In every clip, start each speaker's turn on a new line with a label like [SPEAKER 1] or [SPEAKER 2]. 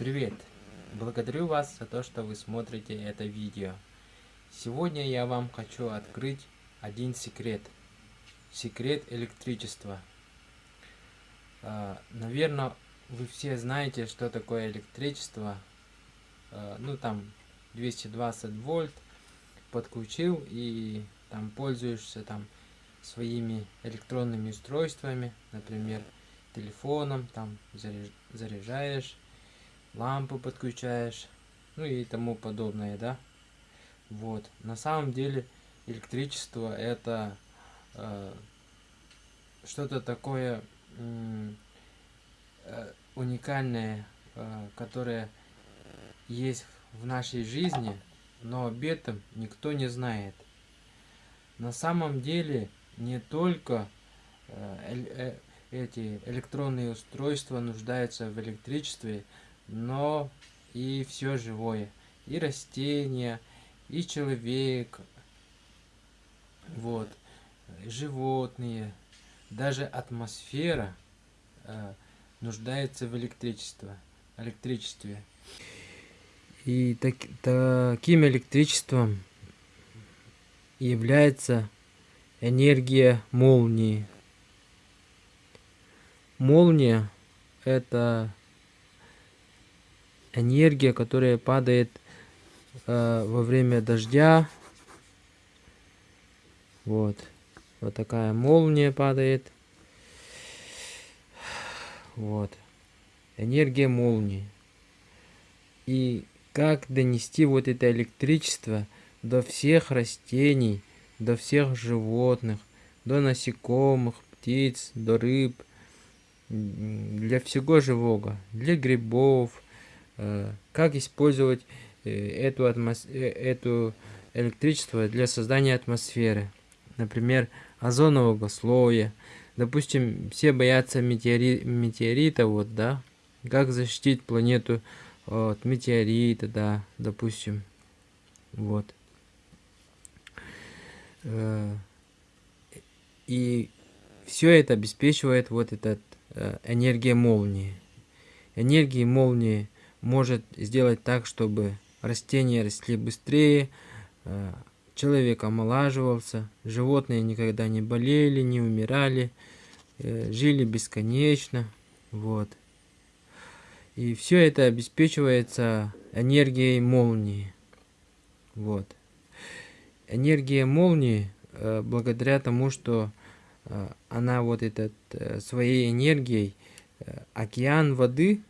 [SPEAKER 1] Привет! Благодарю вас за то, что вы смотрите это видео. Сегодня я вам хочу открыть один секрет. Секрет электричества. А, Наверное, вы все знаете, что такое электричество. А, ну, там 220 вольт подключил и там пользуешься там своими электронными устройствами, например, телефоном, там заряжаешь лампу подключаешь, ну и тому подобное, да. Вот. На самом деле электричество это э, что-то такое э, уникальное, э, которое есть в нашей жизни, но об этом никто не знает. На самом деле не только э, э, эти электронные устройства нуждаются в электричестве, но и все живое. И растения, и человек, вот, животные, даже атмосфера э, нуждается в электричестве. электричестве. И так, таким электричеством является энергия молнии. Молния это энергия, которая падает э, во время дождя. Вот. Вот такая молния падает. Вот. Энергия молнии. И как донести вот это электричество до всех растений, до всех животных, до насекомых, птиц, до рыб, для всего живого, для грибов, как использовать э, эту, атмос... Э, эту электричество для создания атмосферы. Например, озонового слоя. Допустим, все боятся метеори... метеорита, вот, да. Как защитить планету от метеорита, да, допустим. Вот. И все это обеспечивает вот этот энергия молнии. Энергия молнии – может сделать так, чтобы растения росли быстрее, э, человек омолаживался, животные никогда не болели, не умирали, э, жили бесконечно. Вот. И все это обеспечивается энергией молнии. Вот. Энергия молнии, э, благодаря тому, что она вот этот своей энергией океан воды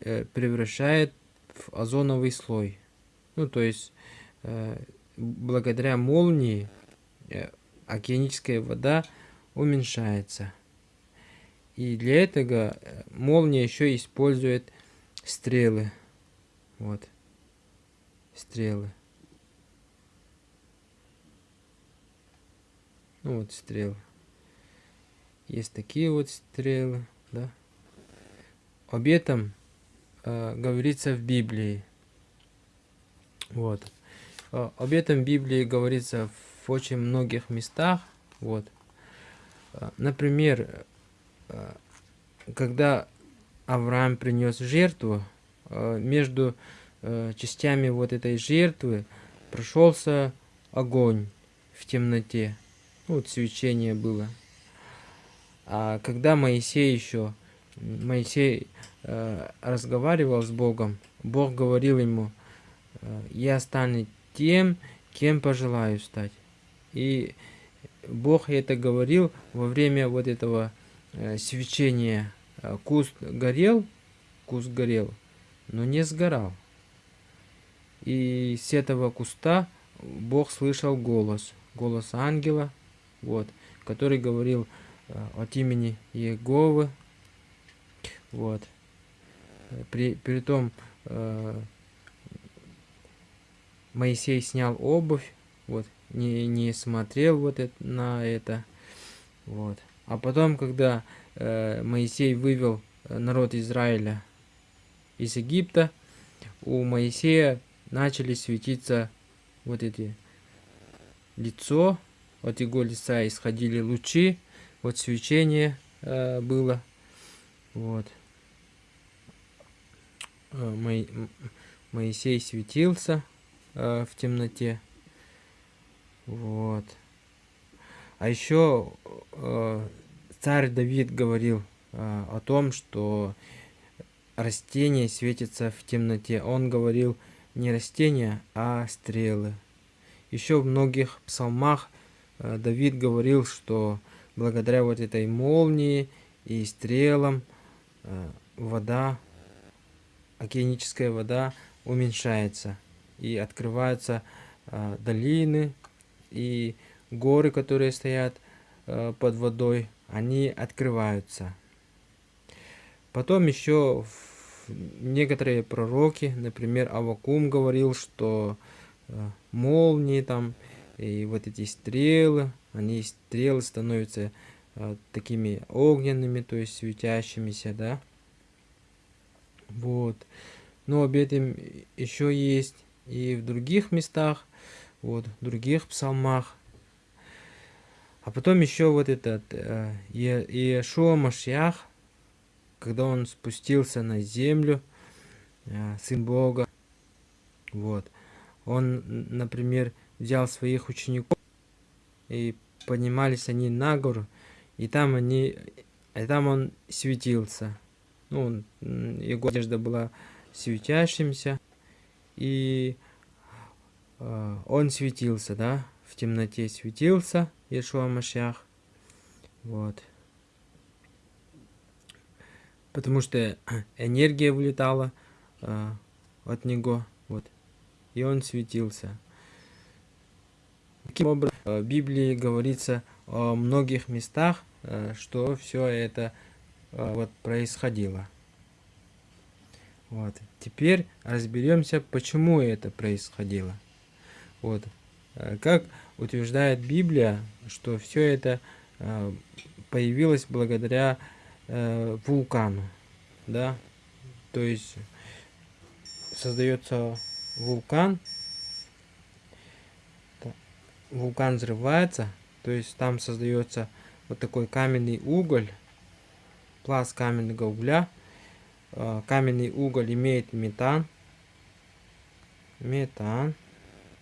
[SPEAKER 1] превращает в озоновый слой. Ну, то есть, э, благодаря молнии э, океаническая вода уменьшается. И для этого молния еще использует стрелы. Вот. Стрелы. Ну вот стрелы. Есть такие вот стрелы, да. Об этом э, говорится в Библии. Вот. Э, об этом в Библии говорится в очень многих местах. Вот. Э, например, э, когда Авраам принес жертву, между частями вот этой жертвы прошелся огонь в темноте. Ну, вот свечение было. А когда Моисей еще Моисей э, разговаривал с Богом, Бог говорил ему, э, я стану тем, кем пожелаю стать. И Бог это говорил во время вот этого э, свечения. Э, куст горел, куст горел, но не сгорал. И с этого куста Бог слышал голос, голос ангела, вот, который говорил э, от имени Иеговы, вот. При, при том э, Моисей снял обувь, вот, не, не смотрел вот это, на это, вот. А потом, когда э, Моисей вывел народ Израиля из Египта, у Моисея начали светиться вот эти лицо, от его лица исходили лучи, вот свечение э, было, вот. Э, Моисей светился э, в темноте. Вот. А еще царь Давид говорил о том, что растение светится в темноте. Он говорил не растения, а стрелы. Еще в многих псалмах Давид говорил, что благодаря вот этой молнии и стрелам вода океаническая вода уменьшается и открываются э, долины и горы, которые стоят э, под водой, они открываются. Потом еще некоторые пророки, например, Авакум говорил, что э, молнии там и вот эти стрелы, они стрелы становятся э, такими огненными, то есть светящимися, да. Вот. Но об этом еще есть и в других местах, вот, в других псалмах. А потом еще вот этот э, Иешуа Машьях, когда он спустился на землю, э, Сын Бога, вот, он, например, взял своих учеников, и поднимались они на гору, и там они, и там он светился ну, его одежда была светящимся, и э, он светился, да, в темноте светился, Иешуа Машах, вот. Потому что энергия вылетала э, от него, вот, и он светился. Таким образом, в Библии говорится о многих местах, э, что все это вот происходило. Вот. Теперь разберемся, почему это происходило. Вот. А, как утверждает Библия, что все это а, появилось благодаря вулкану. Да? То есть создается вулкан, вулкан взрывается, то есть там создается вот такой каменный уголь, пласт каменного угля. Э, каменный уголь имеет метан. Метан.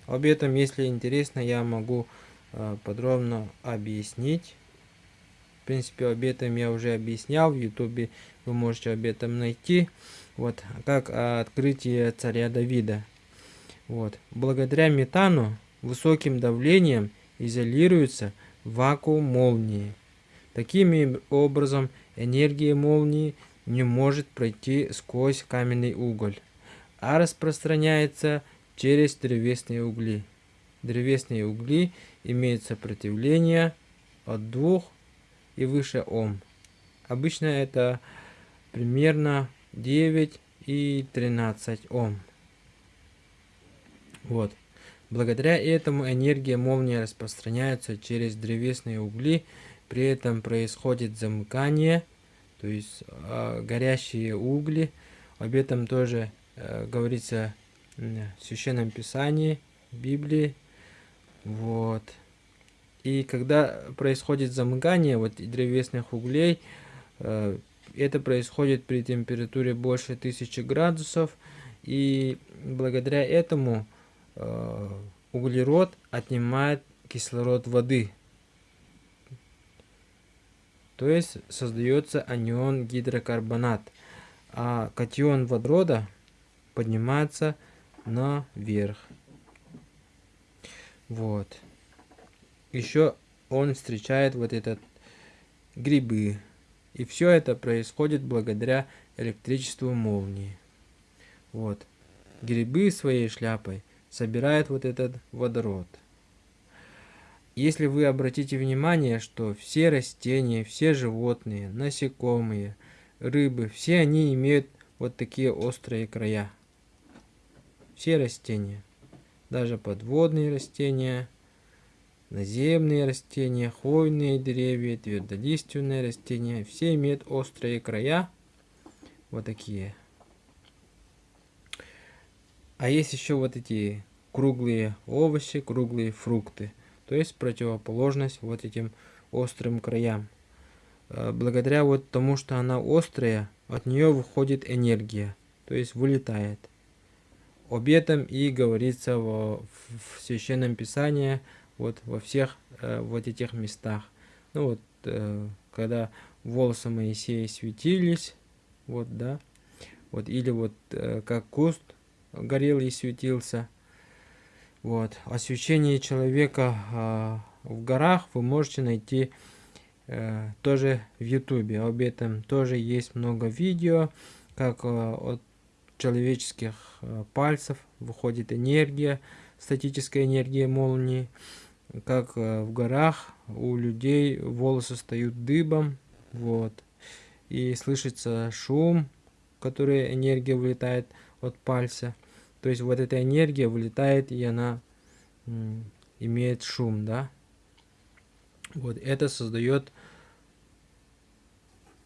[SPEAKER 1] Об этом, если интересно, я могу э, подробно объяснить. В принципе, об этом я уже объяснял. В ютубе вы можете об этом найти. Вот, как открытие царя Давида. Вот. Благодаря метану высоким давлением изолируется вакуум молнии. Таким образом, энергия молнии не может пройти сквозь каменный уголь, а распространяется через древесные угли. Древесные угли имеют сопротивление от 2 и выше Ом. Обычно это примерно 9 и 13 Ом. Вот. Благодаря этому энергия молнии распространяется через древесные угли при этом происходит замыкание, то есть э, горящие угли. Об этом тоже э, говорится в Священном Писании, в Библии. Вот. И когда происходит замыкание вот древесных углей, э, это происходит при температуре больше 1000 градусов. И благодаря этому э, углерод отнимает кислород воды то есть создается анион гидрокарбонат, а катион водорода поднимается наверх. Вот. Еще он встречает вот этот грибы. И все это происходит благодаря электричеству молнии. Вот. Грибы своей шляпой собирают вот этот водород. Если вы обратите внимание, что все растения, все животные, насекомые, рыбы, все они имеют вот такие острые края. Все растения, даже подводные растения, наземные растения, хвойные деревья, твердолиственные растения, все имеют острые края, вот такие. А есть еще вот эти круглые овощи, круглые фрукты – то есть противоположность вот этим острым краям. Э, благодаря вот тому, что она острая, от нее выходит энергия. то есть вылетает. Об этом и говорится в, в Священном Писании, вот во всех э, вот этих местах. Ну вот, э, когда волосы Моисея светились, вот, да, вот, или вот э, как куст горел и светился, вот, освещение человека э, в горах вы можете найти э, тоже в ютубе, об этом тоже есть много видео, как э, от человеческих э, пальцев выходит энергия, статическая энергия молнии, как э, в горах у людей волосы стают дыбом, вот, и слышится шум, который энергия вылетает от пальца, то есть вот эта энергия вылетает и она имеет шум, да, вот, это создает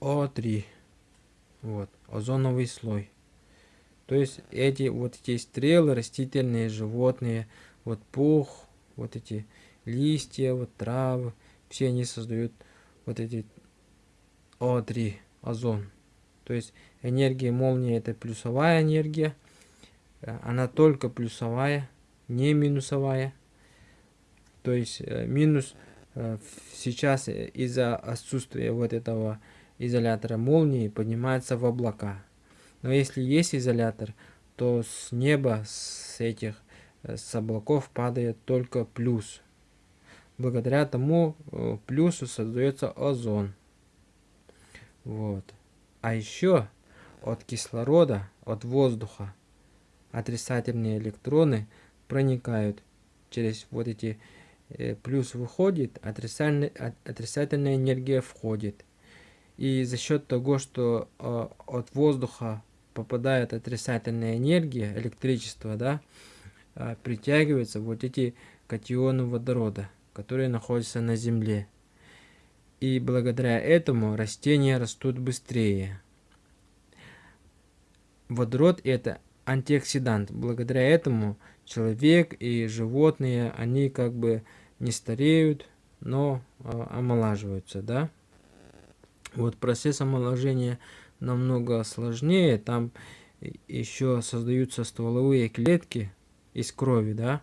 [SPEAKER 1] О3, вот, озоновый слой. То есть эти вот эти стрелы, растительные, животные, вот пух, вот эти листья, вот травы, все они создают вот эти О3, озон. То есть энергия молнии это плюсовая энергия, она только плюсовая, не минусовая. То есть э, минус э, сейчас из-за отсутствия вот этого изолятора молнии поднимается в облака. Но если есть изолятор, то с неба, с этих, э, с облаков падает только плюс. Благодаря тому э, плюсу создается озон. Вот. А еще от кислорода, от воздуха отрицательные электроны проникают через вот эти э, плюс выходит, отрицательная, отрицательная энергия входит. И за счет того, что от воздуха попадает отрицательная энергия, электричество, да, а, притягиваются вот эти катионы водорода, которые находятся на Земле. И благодаря этому растения растут быстрее. Водород это антиоксидант. Благодаря этому человек и животные, они как бы не стареют, но э, омолаживаются, да. Вот процесс омоложения намного сложнее. Там еще создаются стволовые клетки из крови, да.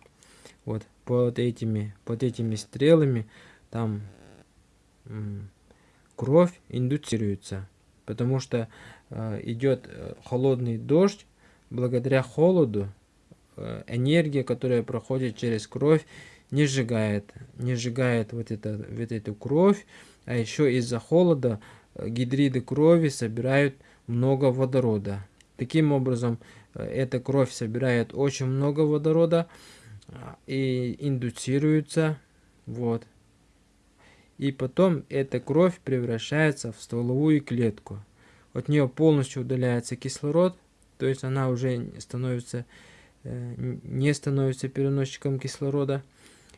[SPEAKER 1] Вот под этими, под этими стрелами там кровь индуцируется, потому что э, идет холодный дождь, благодаря холоду э, энергия, которая проходит через кровь, не сжигает, не сжигает вот, это, вот эту кровь, а еще из-за холода гидриды крови собирают много водорода. Таким образом, э, эта кровь собирает очень много водорода и индуцируется. Вот. И потом эта кровь превращается в стволовую клетку. От нее полностью удаляется кислород, то есть она уже становится, э, не становится переносчиком кислорода.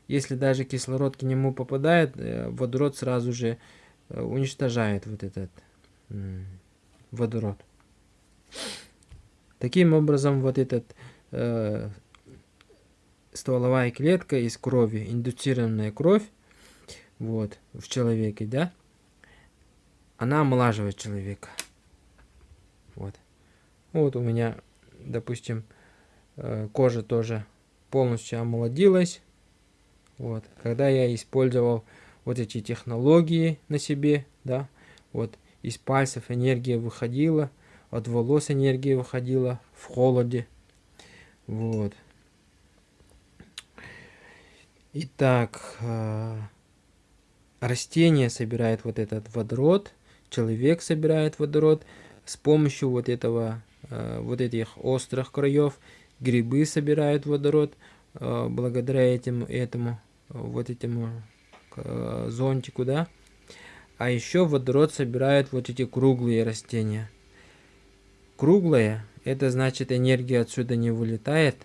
[SPEAKER 1] Если даже кислород к нему попадает, э, водород сразу же Э, уничтожает вот этот водород. Таким образом, вот этот э, стволовая клетка из крови, индуцированная кровь, вот, в человеке, да, она омолаживает человека. Вот. Вот у меня, допустим, э, кожа тоже полностью омолодилась. Вот. Когда я использовал вот эти технологии на себе, да, вот из пальцев энергия выходила, от волос энергия выходила в холоде, вот. Итак, э, растение собирает вот этот водород, человек собирает водород с помощью вот этого, вот этих острых краев, грибы собирают водород э, благодаря этим, этому, вот этому э, зонтику, да. А еще водород собирают вот эти круглые растения. Круглые, это значит энергия отсюда не вылетает.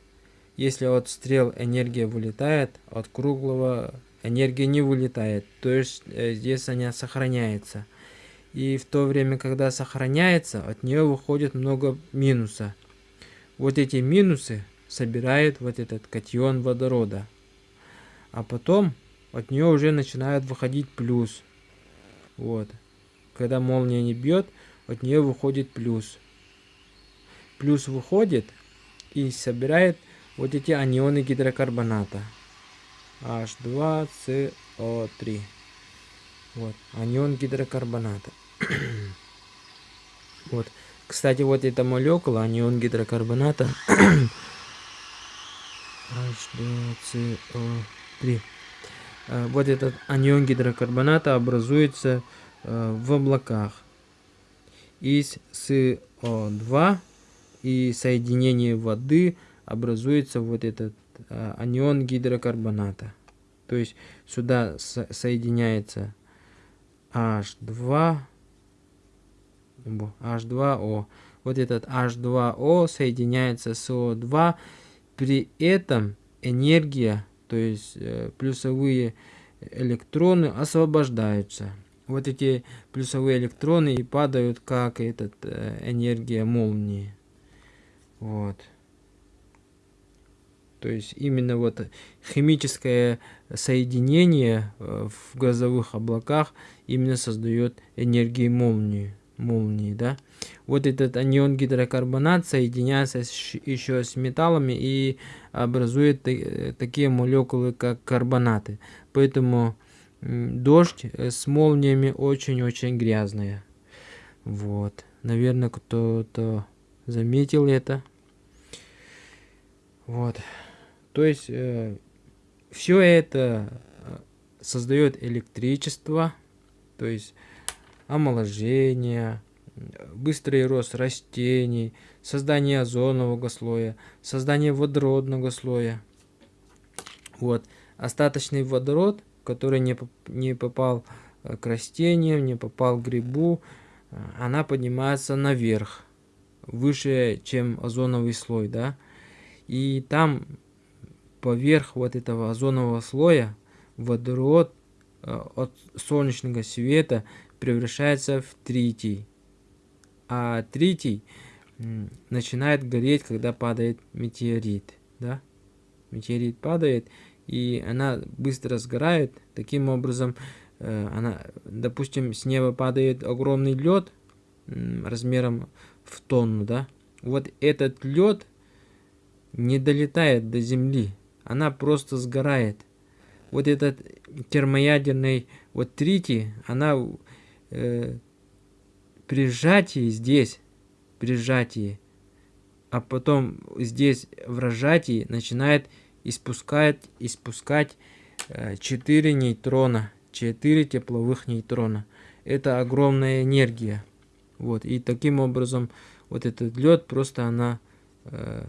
[SPEAKER 1] Если от стрел энергия вылетает, от круглого энергия не вылетает. То есть э, здесь она сохраняется. И в то время, когда сохраняется, от нее выходит много минуса. Вот эти минусы собирает вот этот катион водорода. А потом от нее уже начинает выходить плюс. Вот. Когда молния не бьет, от нее выходит плюс. плюс выходит и собирает вот эти анионы гидрокарбоната. H2CO3. Вот, анион гидрокарбоната. вот. Кстати, вот эта молекула, анион гидрокарбоната, H2CO3. Э, вот этот анион гидрокарбоната образуется э, в облаках из СО2 и соединение воды образуется вот этот э, анион гидрокарбоната. То есть сюда соединяется H2, H2O. Вот этот H2O соединяется с SO2. При этом энергия, то есть э, плюсовые электроны освобождаются. Вот эти плюсовые электроны и падают как этот э, энергия молнии. Вот. То есть именно вот химическое соединение э, в газовых облаках именно создает энергию молнии. Молнии да? Вот этот анион гидрокарбонат соединяется еще с металлами и образует такие молекулы, как карбонаты. Поэтому дождь э, с молниями очень-очень грязная. Вот. Наверное, кто-то заметил это. Вот. То есть э, все это э, создает электричество, то есть омоложение, быстрый рост растений, создание озонового слоя, создание водородного слоя. Вот. Остаточный водород, который не, не попал э, к растениям, не попал к грибу, э, она поднимается наверх, выше, чем озоновый слой, да. И там поверх вот этого озонового слоя водород э, от солнечного света превращается в тритий. А тритий начинает гореть, когда падает метеорит. Да? Метеорит падает, и она быстро сгорает. Таким образом, э, она, допустим, с неба падает огромный лед размером в тонну. Да? Вот этот лед не долетает до земли она просто сгорает. Вот этот термоядерный вот тритий, она э, при сжатии здесь, при сжатии, а потом здесь в разжатии начинает испускать, испускать э, 4 нейтрона, 4 тепловых нейтрона. Это огромная энергия. Вот, и таким образом вот этот лед просто она э,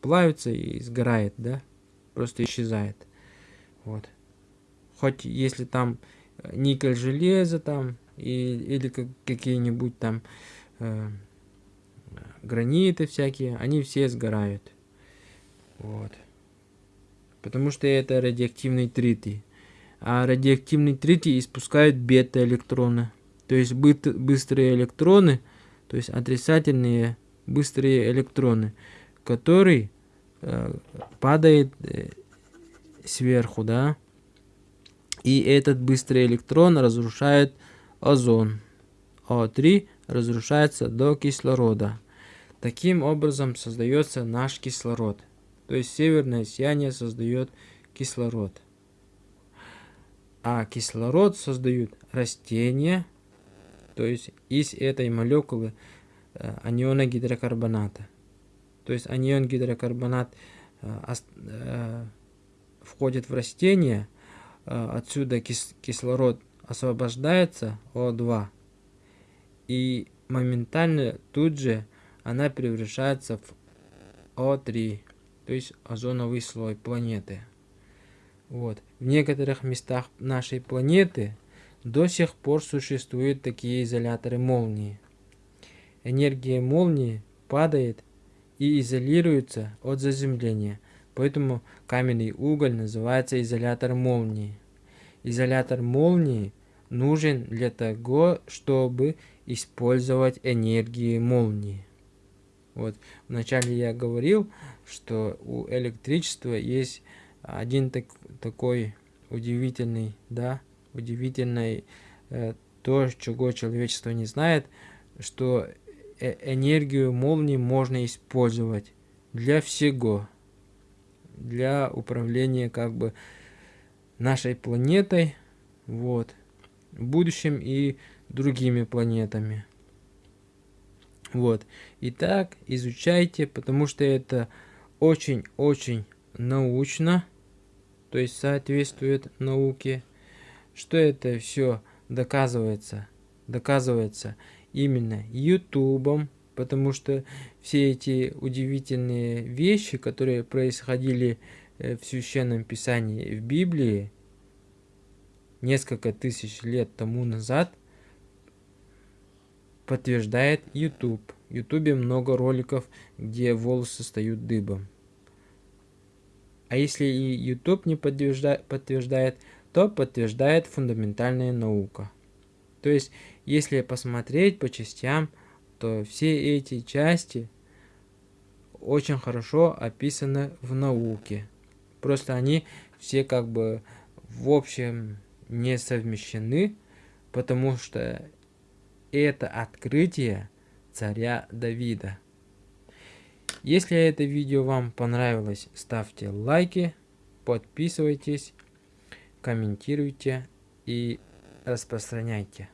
[SPEAKER 1] плавится и сгорает, да просто исчезает. Вот. Хоть если там э, никель железо там и, или как, какие-нибудь там э, граниты всякие, они все сгорают. Вот. Потому что это радиоактивный тритий. А радиоактивный тритий испускает бета-электроны. То есть быстрые электроны, то есть отрицательные быстрые электроны, которые Э, падает э, сверху, да, и этот быстрый электрон разрушает озон. О3 разрушается до кислорода. Таким образом создается наш кислород. То есть северное сияние создает кислород. А кислород создают растения, то есть из этой молекулы э, аниона гидрокарбоната. То есть анион гидрокарбонат э, э, входит в растение, отсюда кис кислород освобождается, О2, и моментально тут же она превращается в О3, то есть озоновый слой планеты. Вот. В некоторых местах нашей планеты до сих пор существуют такие изоляторы молнии. Энергия молнии падает и изолируется от заземления, поэтому каменный уголь называется изолятор молнии. Изолятор молнии нужен для того, чтобы использовать энергию молнии. Вот вначале я говорил, что у электричества есть один так, такой удивительный, да, удивительный э, то, чего человечество не знает, что э, энергию молнии можно использовать для всего. Для управления как бы нашей планетой, вот, в будущем и другими планетами. Вот. Итак, изучайте, потому что это очень-очень научно, то есть соответствует науке, что это все доказывается, доказывается именно Ютубом, потому что все эти удивительные вещи, которые происходили э, в Священном Писании в Библии несколько тысяч лет тому назад, подтверждает YouTube. В YouTube много роликов, где волосы стают дыбом. А если и YouTube не подтверждает, подтверждает, то подтверждает фундаментальная наука. То есть, если посмотреть по частям, то все эти части очень хорошо описаны в науке. Просто они все как бы в общем не совмещены, потому что это открытие царя Давида. Если это видео вам понравилось, ставьте лайки, подписывайтесь, комментируйте и распространяйте.